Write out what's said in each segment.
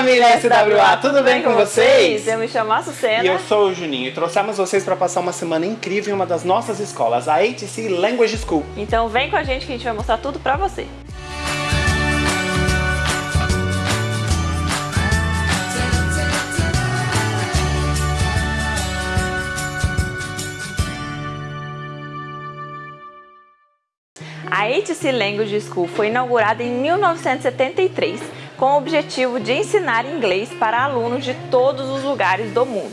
família SWA, tudo bem com vocês? Eu me chamo Açucena. E eu sou o Juninho e trouxemos vocês para passar uma semana incrível em uma das nossas escolas, a ATC Language School. Então vem com a gente que a gente vai mostrar tudo para você. A HC Language School foi inaugurada em 1973 com o objetivo de ensinar inglês para alunos de todos os lugares do mundo.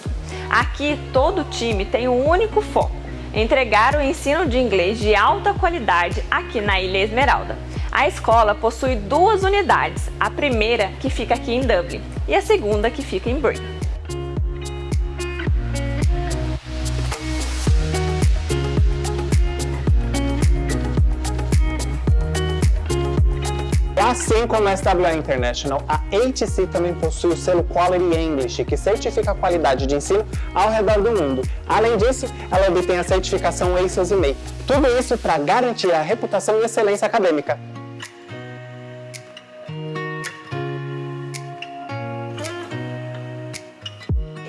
Aqui, todo time tem um único foco, entregar o ensino de inglês de alta qualidade aqui na Ilha Esmeralda. A escola possui duas unidades, a primeira que fica aqui em Dublin e a segunda que fica em Bray. Assim como a SWA International, a HC também possui o selo Quality English, que certifica a qualidade de ensino ao redor do mundo. Além disso, ela obtém a certificação ACES e Tudo isso para garantir a reputação e excelência acadêmica.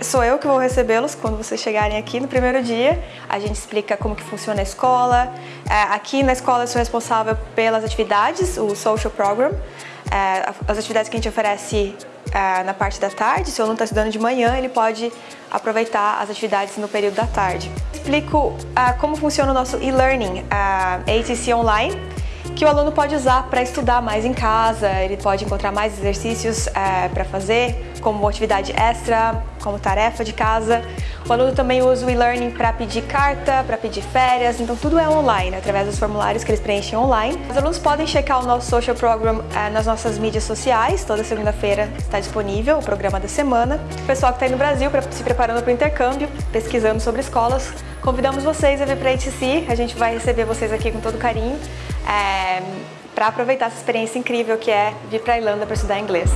Sou eu que vou recebê-los quando vocês chegarem aqui no primeiro dia. A gente explica como que funciona a escola. É, aqui na escola eu sou responsável pelas atividades, o Social Program. É, as atividades que a gente oferece é, na parte da tarde, se o aluno está estudando de manhã, ele pode aproveitar as atividades no período da tarde. Explico como funciona o nosso e-learning, ATC Online, que o aluno pode usar para estudar mais em casa, ele pode encontrar mais exercícios é, para fazer, como atividade extra, como tarefa de casa. O aluno também usa o e-learning para pedir carta, para pedir férias, então tudo é online, através dos formulários que eles preenchem online. Os alunos podem checar o nosso social program é, nas nossas mídias sociais, toda segunda-feira está disponível o programa da semana. O pessoal que está aí no Brasil pra, se preparando para o intercâmbio, pesquisando sobre escolas, convidamos vocês a vir para a HTC, a gente vai receber vocês aqui com todo carinho é, para aproveitar essa experiência incrível que é vir para a Irlanda para estudar inglês.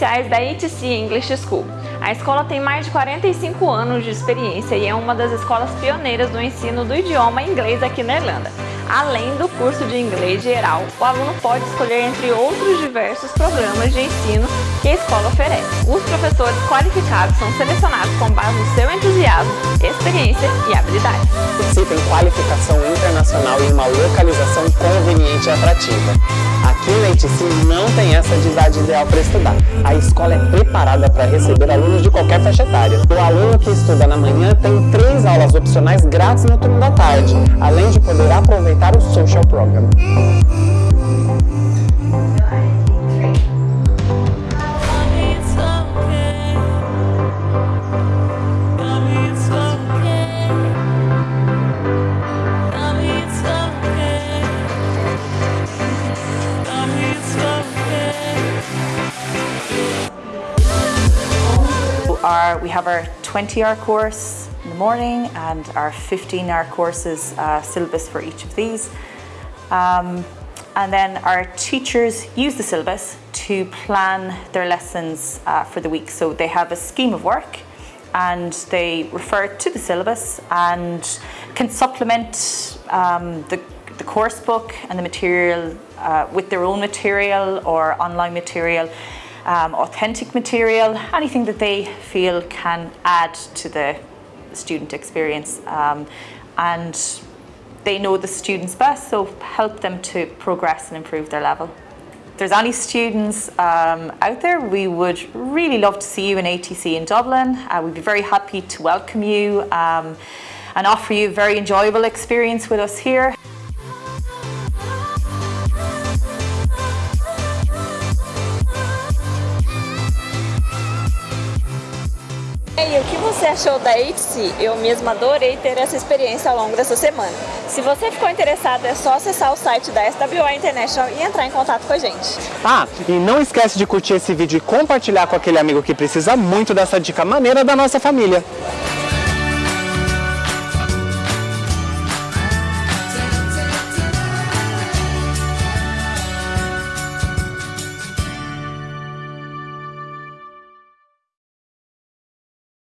Os diferenciais da ETC English School? A escola tem mais de 45 anos de experiência e é uma das escolas pioneiras do ensino do idioma inglês aqui na Irlanda. Além do curso de inglês geral, o aluno pode escolher entre outros diversos programas de ensino que a escola oferece. Os professores qualificados são selecionados com base no seu entusiasmo, experiência e habilidade. Se tem qualificação internacional e uma localização conveniente e atrativa. Aqui na ITC não tem essa de idade ideal para estudar. A escola é preparada para receber alunos de qualquer faixa etária. O aluno que estuda na manhã tem três aulas opcionais grátis no turno da tarde, além de poder aproveitar o Social Program. We have our 20-hour course in the morning and our 15-hour courses uh, syllabus for each of these. Um, and then our teachers use the syllabus to plan their lessons uh, for the week. So they have a scheme of work and they refer to the syllabus and can supplement um, the, the course book and the material uh, with their own material or online material um, authentic material, anything that they feel can add to the student experience. Um, and they know the students best, so help them to progress and improve their level. If there's any students um, out there, we would really love to see you in ATC in Dublin. Uh, we'd be very happy to welcome you um, and offer you a very enjoyable experience with us here. E o que você achou da HC? Eu mesma adorei ter essa experiência ao longo dessa semana. Se você ficou interessado, é só acessar o site da SWA International e entrar em contato com a gente. Ah, e não esquece de curtir esse vídeo e compartilhar com aquele amigo que precisa muito dessa dica maneira da nossa família.